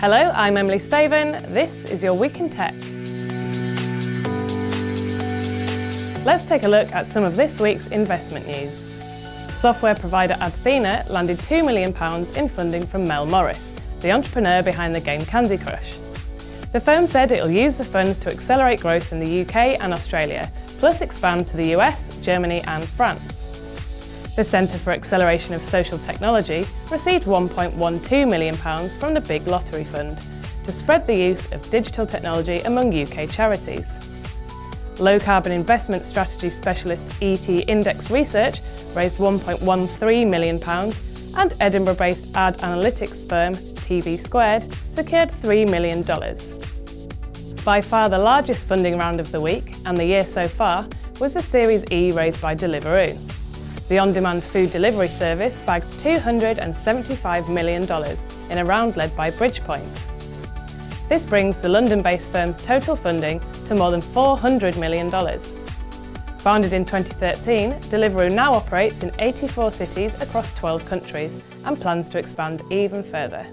Hello, I'm Emily Spaven. This is your Week in Tech. Let's take a look at some of this week's investment news. Software provider Athena landed £2 million in funding from Mel Morris, the entrepreneur behind the game Candy Crush. The firm said it will use the funds to accelerate growth in the UK and Australia, plus expand to the US, Germany and France. The Centre for Acceleration of Social Technology received £1.12 million from the Big Lottery Fund to spread the use of digital technology among UK charities. Low carbon investment strategy specialist ET Index Research raised £1.13 million and Edinburgh-based ad analytics firm TV Squared secured $3 million. By far the largest funding round of the week and the year so far was the Series E raised by Deliveroo. The on-demand food delivery service bagged $275 million in a round led by Bridgepoint. This brings the London-based firm's total funding to more than $400 million. Founded in 2013, Deliveroo now operates in 84 cities across 12 countries and plans to expand even further.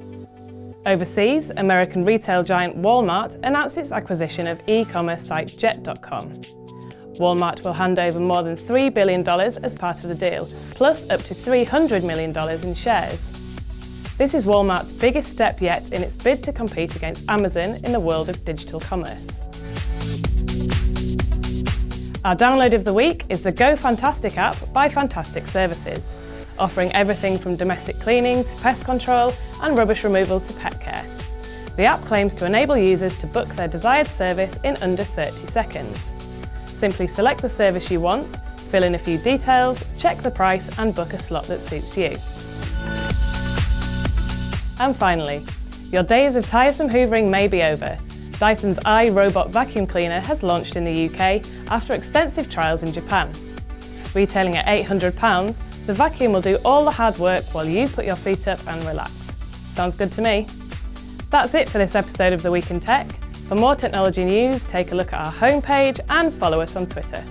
Overseas, American retail giant Walmart announced its acquisition of e-commerce site Jet.com. Walmart will hand over more than $3 billion as part of the deal, plus up to $300 million in shares. This is Walmart's biggest step yet in its bid to compete against Amazon in the world of digital commerce. Our download of the week is the Go Fantastic app by Fantastic Services, offering everything from domestic cleaning to pest control and rubbish removal to pet care. The app claims to enable users to book their desired service in under 30 seconds. Simply select the service you want, fill in a few details, check the price and book a slot that suits you. And finally, your days of tiresome hoovering may be over. Dyson's iRobot vacuum cleaner has launched in the UK after extensive trials in Japan. Retailing at £800, the vacuum will do all the hard work while you put your feet up and relax. Sounds good to me. That's it for this episode of The Week in Tech. For more technology news, take a look at our homepage and follow us on Twitter.